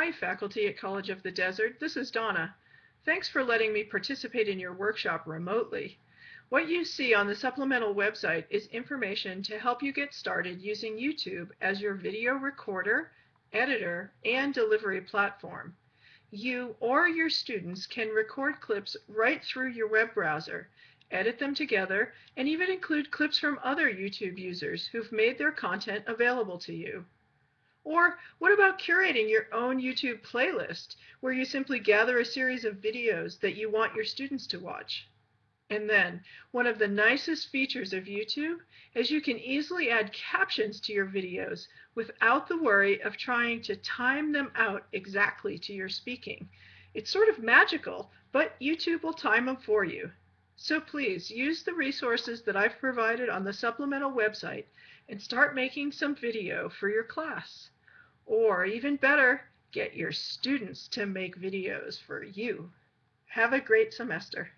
Hi, faculty at College of the Desert. This is Donna. Thanks for letting me participate in your workshop remotely. What you see on the supplemental website is information to help you get started using YouTube as your video recorder, editor, and delivery platform. You or your students can record clips right through your web browser, edit them together, and even include clips from other YouTube users who've made their content available to you. Or what about curating your own YouTube playlist where you simply gather a series of videos that you want your students to watch? And then, one of the nicest features of YouTube is you can easily add captions to your videos without the worry of trying to time them out exactly to your speaking. It's sort of magical, but YouTube will time them for you. So please use the resources that I've provided on the supplemental website and start making some video for your class. Or even better, get your students to make videos for you. Have a great semester.